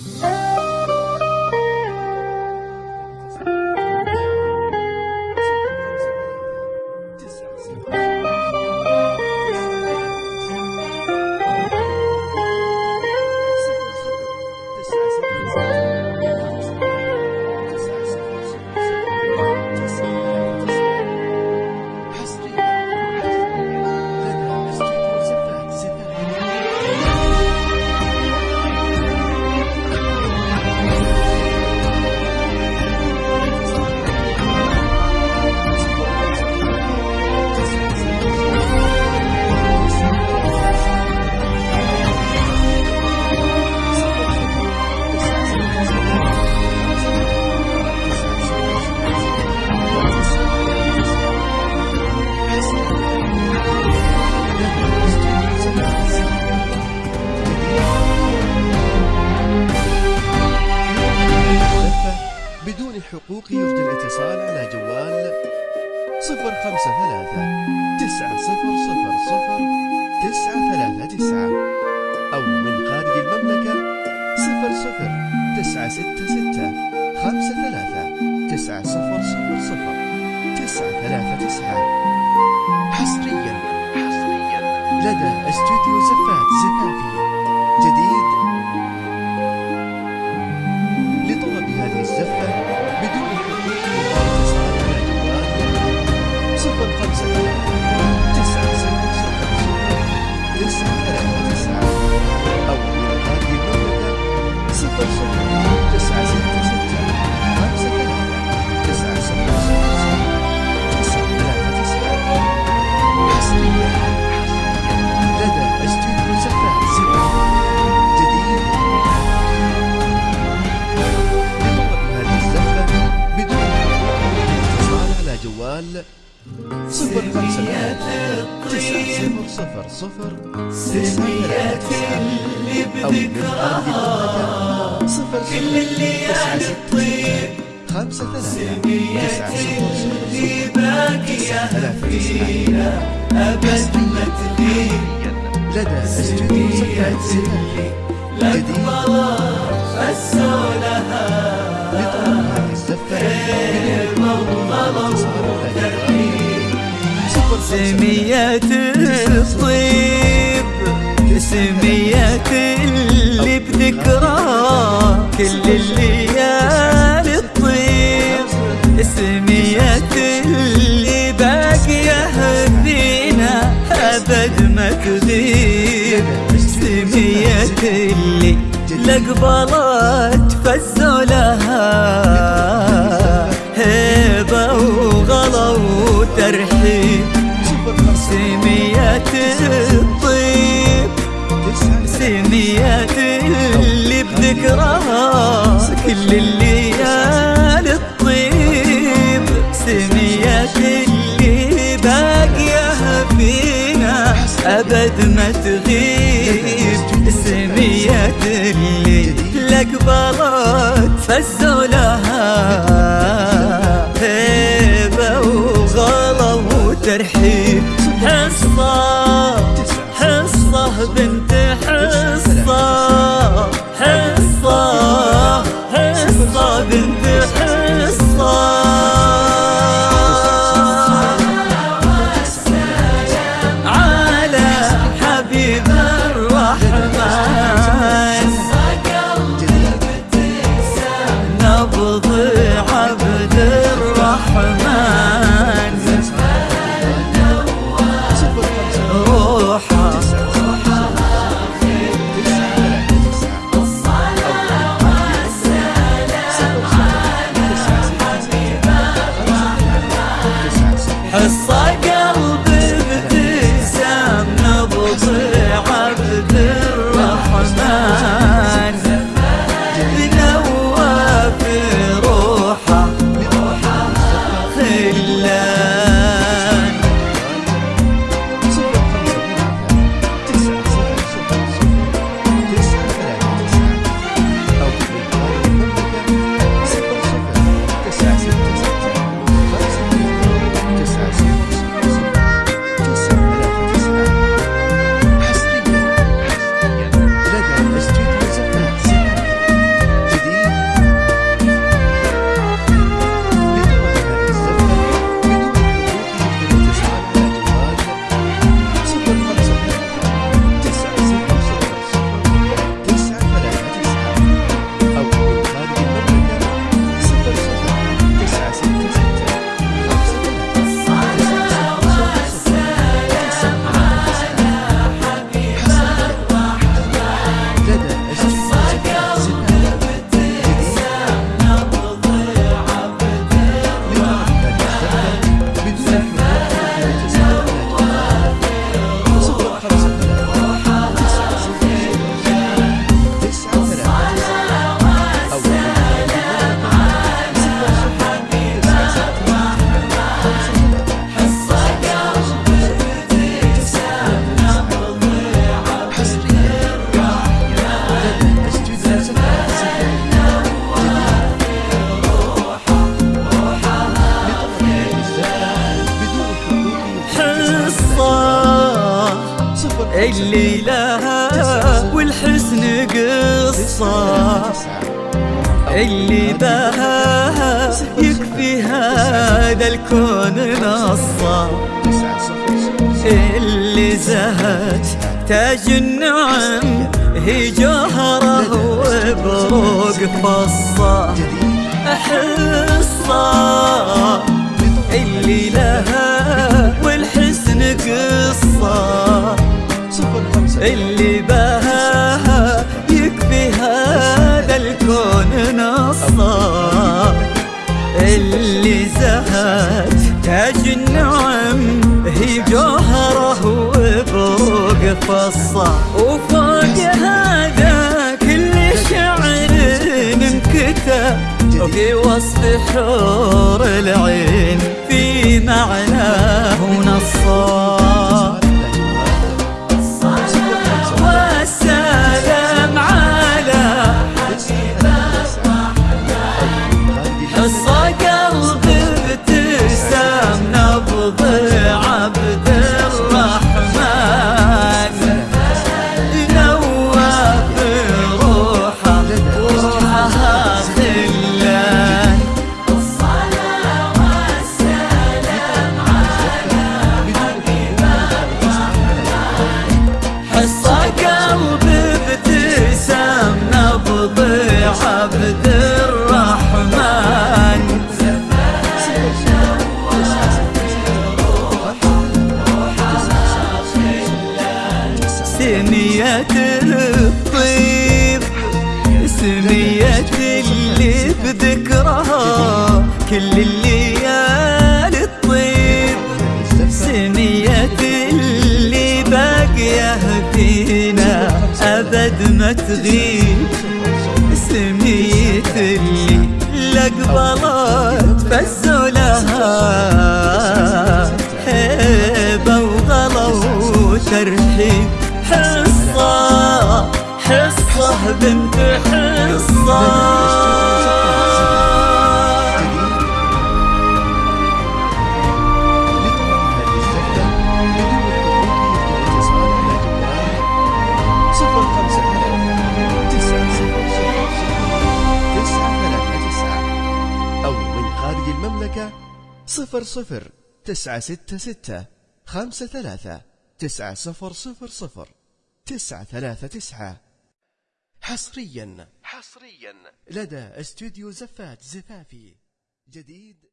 Oh. صفر خمسة ثلاثة تسعة صفر صفر صفر تسعة ثلاثة تسعة أو من خارج المملكة صفر صفر تسعة ستة ستة خمسة ثلاثة تسعة صفر صفر صفر تسعة ثلاثة تسعة. حصريا حصريا. لدى استوديو زفات زفافي. صفر. من أرض المملكة صفر تسعة ستة ستة خمسة ثلاثة. تسعة صفر. صفر صفر تسعة ثلاثة. تسعة حصريا لدى استوديو زكاة زكاة جديد لطلب هذه الزفة بدون حقوق الاتصال على جوال صفر خمسة سميات الطيب سميات اللي بذكراه كل الليالي الطيب. سميات اللي باقية فينا أبد ما تغيب سميات اللي لقبلت فزوا لها هيبة وغلا وترحيب. الطيب. سميات اللي بذكرها كل الليالي الطيب. سميات اللي باقية فينا أبد ما تغيب. سميات اللي لقبلت فزوا لها اللي لها والحسن قصة. اللي بها يكفي هذا الكون نصا اللي زهت تاج النعم هي جوهره وبروق فصة. حصة. اللي لها والحسن قصة. اللي بها يكفي هذا الكون نصا. اللي زهت تاج النعم هي جوهره وبروق فصة وفوق هذا كل شعر انكتب في وصف حور العين. كل الليالي الطيب. سمية اللي باقية فينا أبد ما تغيب. سمية اللي لقبلت فزوا لها. هيبة وغلا وترحيب حصة حصة بنت حصة. خارج المملكة صفر صفر تسعة ستة ستة خمسة ثلاثة تسعة صفر صفر صفر تسعة ثلاثة تسعة. حصريا. حصريا. لدى استوديو زفات زفافي. جديد.